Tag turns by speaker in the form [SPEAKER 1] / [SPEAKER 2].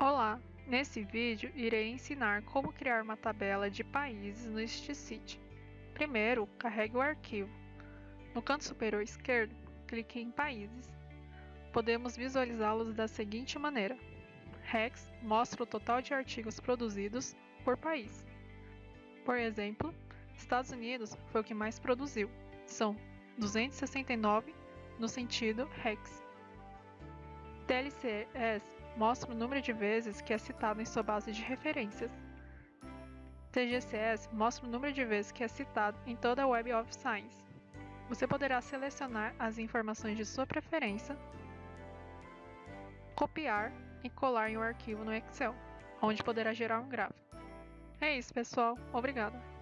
[SPEAKER 1] Olá! Nesse vídeo irei ensinar como criar uma tabela de países no StiCity. Primeiro, carregue o arquivo. No canto superior esquerdo, clique em Países. Podemos visualizá-los da seguinte maneira. Rex mostra o total de artigos produzidos por país. Por exemplo, Estados Unidos foi o que mais produziu, são 269 no sentido Rex. TLCS mostra o número de vezes que é citado em sua base de referências. TGCS mostra o número de vezes que é citado em toda a Web of Science. Você poderá selecionar as informações de sua preferência, copiar e colar em um arquivo no Excel, onde poderá gerar um gráfico. É isso, pessoal. Obrigada!